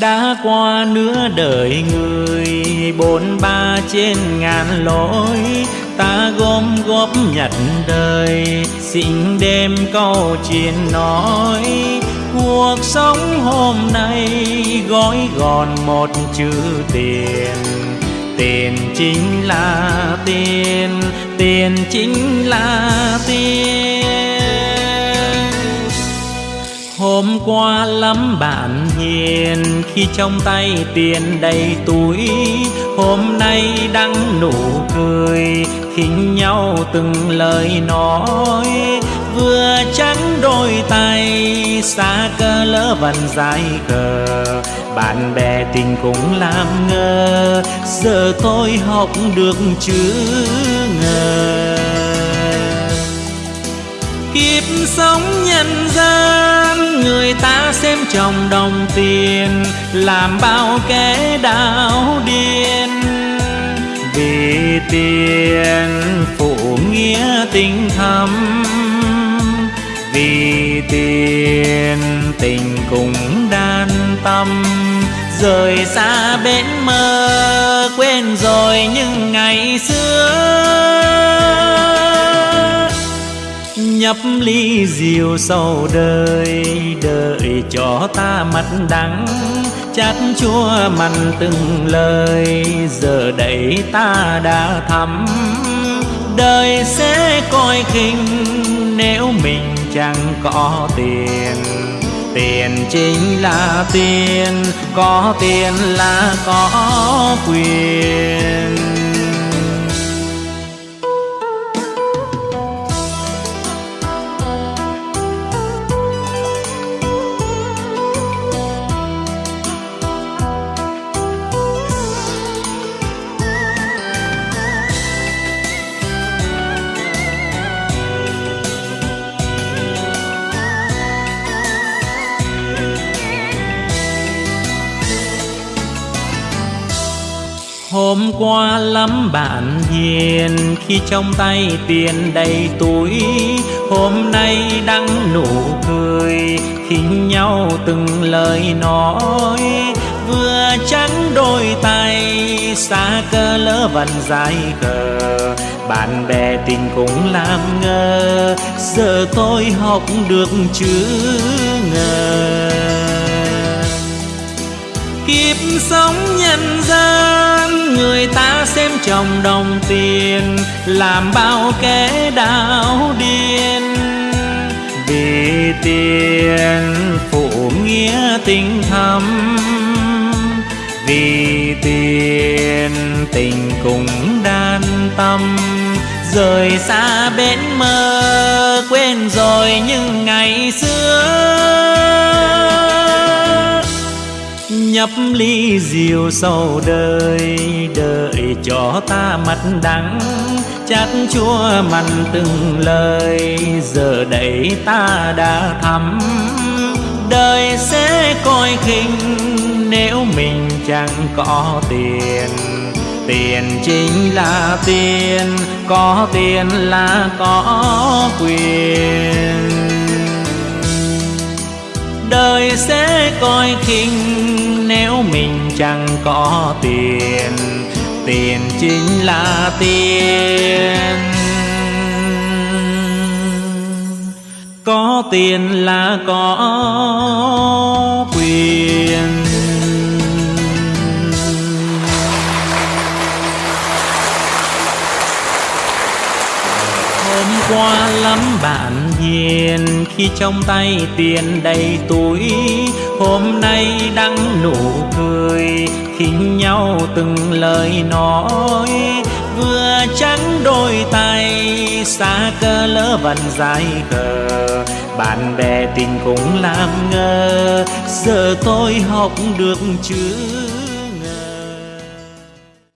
đã qua nửa đời người, bốn ba trên ngàn lối ta gom góp nhặt đời, xin đêm câu chuyện nói. Cuộc sống hôm nay gói gọn một chữ tiền tiền chính là tiền tiền chính là tiền. Qua lắm bạn hiền. Khi trong tay tiền đầy túi, Hôm nay đang nụ cười, khinh nhau từng lời nói. Vừa trắng đôi tay, xa cơ lỡ vần dài cờ. Bạn bè tình cũng làm ngơ, Giờ tôi học được chữ ngờ. Kiếp sống nhân gian trong đồng tiền, Làm bao kẻ đảo điên. Vì tiền phụ nghĩa tình thâm, Vì tiền tình cùng đan tâm. Rời xa bến mơ, Quên rồi những ngày xưa nhấp ly rượu sầu đời, đợi cho ta mặt đắng. Chát chua mặn từng lời, giờ đây ta đã thắm. Đời sẽ coi khinh nếu mình chẳng có tiền. Tiền chính là tiền, có tiền là có quyền. Hôm qua lắm bạn hiền, khi trong tay tiền đầy túi. Hôm nay đắng nụ cười, khinh nhau từng lời nói. Vừa trắng đôi tay, xa cơ lỡ vần dài cờ Bạn bè tình cũng làm ngơ, Giờ tôi học được chữ ngờ. Kiếp sống nhân gian, Người ta xem chồng đồng tiền Làm bao kẻ đau điên. Vì tiền phụ nghĩa tình thâm, Vì tiền tình cùng đan tâm. Rời xa bến mơ Quên rồi những ngày xưa nhấp ly rượu sầu đời, đợi cho ta mặt đắng. Chát chua mặn từng lời, giờ đây ta đã thắm. Đời sẽ coi khinh nếu mình chẳng có tiền. Tiền chính là tiền, có tiền là có quyền đời sẽ coi khinh nếu mình chẳng có tiền. Tiền chính là tiền. Có tiền là có quyền. Hôm qua lắm bạn hiền khi trong tay tiền đầy túi, hôm nay đắng nụ cười, khinh nhau từng lời nói vừa trắng đôi tay, xa cơ lỡ vần dài cờ bạn bè tình cũng làm ngơ, giờ tôi học được chưa?